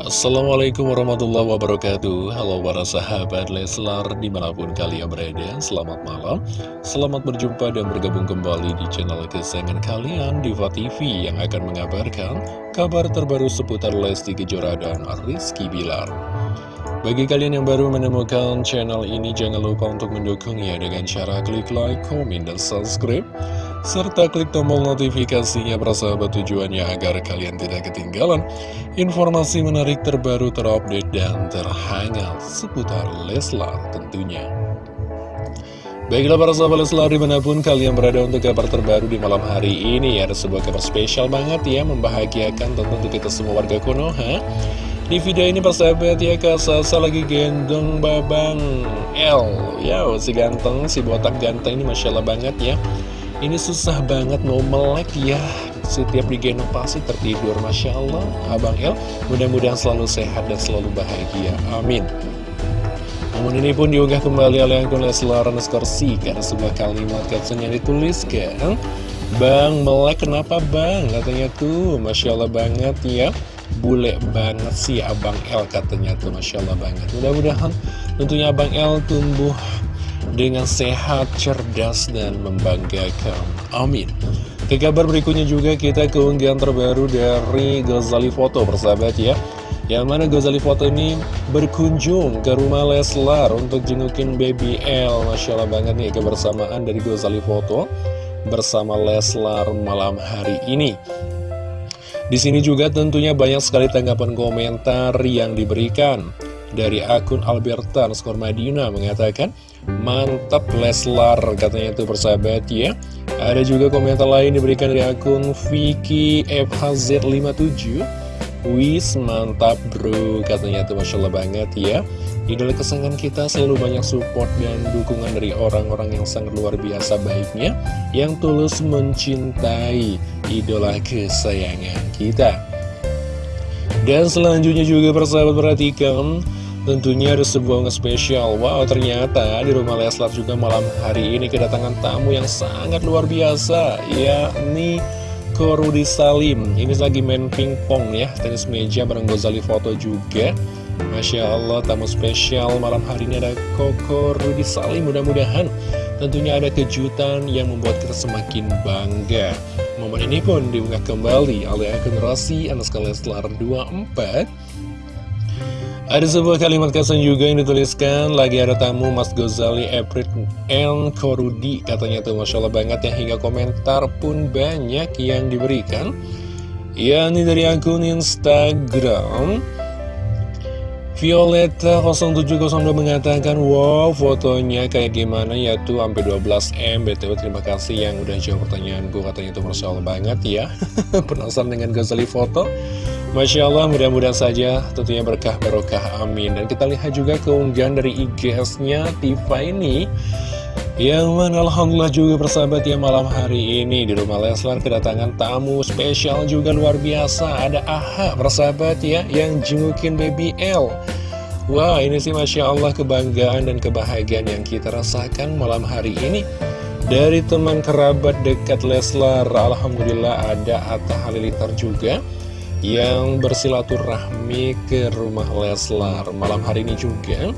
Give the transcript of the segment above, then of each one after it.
Assalamualaikum warahmatullahi wabarakatuh. Halo para sahabat Leslar di mana pun kalian berada Selamat malam. Selamat berjumpa dan bergabung kembali di channel kesayangan kalian Diva TV yang akan mengabarkan kabar terbaru seputar Lesti Kejora dan Rizky Bilar. Bagi kalian yang baru menemukan channel ini, jangan lupa untuk mendukungnya dengan cara klik like, komen, dan subscribe. Serta klik tombol notifikasinya persahabat tujuannya agar kalian tidak ketinggalan informasi menarik terbaru terupdate dan terhangat seputar Leslar tentunya. Baiklah para sahabat Leslar di mana pun kalian berada untuk kabar terbaru di malam hari ini Ada sebuah kabar spesial banget ya membahagiakan tentu kita semua warga Konoha di video ini persahabat ya Kak Sasa lagi gendong babang L. Ya si ganteng, si botak ganteng ini Masya Allah banget ya Ini susah banget mau melek ya. Setiap digendong pasti tertidur Masya Allah. Abang L mudah-mudahan selalu sehat dan selalu bahagia. Amin. Namun ini pun diunggah kembali oleh akun Leslar Skorsi Karena sebuah kalimat caption yang dituliskan Bang, melek kenapa bang? Katanya tuh, Masya Allah banget ya. Bule banget sih Abang L katanya tuh Masya Allah banget. Mudah-mudahan tentunya Abang L tumbuh dengan sehat, cerdas, dan membanggakan. Amin. Ke kabar berikutnya juga kita keunggahan terbaru dari Gozali Foto persahabat ya. Yang mana Gozali Foto ini berkunjung ke rumah Leslar untuk jengukin baby L. Masya Allah banget nih kebersamaan dari Gozali Foto bersama Leslar malam hari ini. Di sini juga tentunya banyak sekali tanggapan komentar yang diberikan dari akun Albertan Skor Madina mengatakan mantap Leslar katanya itu persahabat ya. Ada juga komentar lain diberikan dari akun Vicky FHZ57 Wis mantap bro katanya itu Masya Allah banget ya. Idola kesenangan kita selalu banyak support dan dukungan dari orang-orang yang sangat luar biasa baiknya Yang tulus mencintai idola kesayangan kita. Dan selanjutnya juga persahabat perhatikan Tentunya ada sebuah spesial Wow ternyata di rumah Leslar juga malam hari ini kedatangan tamu yang sangat luar biasa Yakni Korudi Salim Ini lagi main pingpong ya Tenis meja bareng Gozali Foto juga Masya Allah, tamu spesial malam hari ini ada Koko Rudi Salim. Mudah-mudahan tentunya ada kejutan yang membuat kita semakin bangga. Momen ini pun diunggah kembali oleh akun Rossi Anaska Leslar 24. Ada sebuah kalimat kesan juga yang dituliskan Lagi ada tamu Mas Gozali April N. Korudi Katanya tuh Masya Allah banget ya Hingga komentar pun banyak yang diberikan. Ya ini dari akun Instagram. Violeta0702 mengatakan Wow fotonya kayak gimana ya tuh sampai 12M BTW terima kasih yang udah jawab pertanyaan gue katanya itu Masya Allah banget ya. Penasaran dengan Ghazali foto Masya Allah mudah-mudahan saja tentunya berkah barokah amin. Dan kita lihat juga keunggahan dari IGS-nya Tifa ini. Yang mana Alhamdulillah juga persahabat ya malam hari ini. Di rumah Leslar kedatangan tamu spesial juga luar biasa. Ada AHA persahabat ya yang jengukin baby L. Wah ini sih Masya Allah kebanggaan dan kebahagiaan yang kita rasakan malam hari ini. Dari teman kerabat dekat Leslar Alhamdulillah ada Atta Halilintar juga yang bersilaturahmi ke rumah Leslar malam hari ini juga.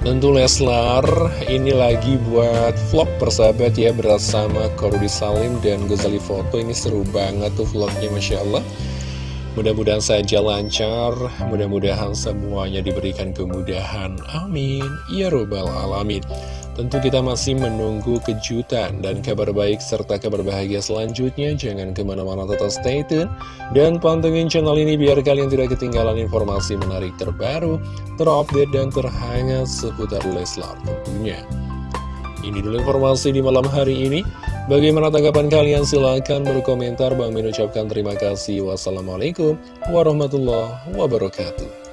Tentu Leslar ini lagi buat vlog persahabat ya bersama Korudi Salim dan Gozali Foto. Ini seru banget tuh vlognya Masya Allah. Mudah-mudahan saja lancar, mudah-mudahan semuanya diberikan kemudahan. Amin. Ya Robbal Alamin Tentu kita masih menunggu kejutan dan kabar baik serta kabar bahagia selanjutnya. Jangan ke mana-mana tetap stay tune. Dan pantengin channel ini biar kalian tidak ketinggalan informasi menarik terbaru, terupdate dan terhangat seputar Leslar tentunya. Ini dulu informasi di malam hari ini. Bagaimana tanggapan kalian? Silahkan berkomentar. Bang mengucapkan terima kasih. Wassalamualaikum warahmatullahi wabarakatuh.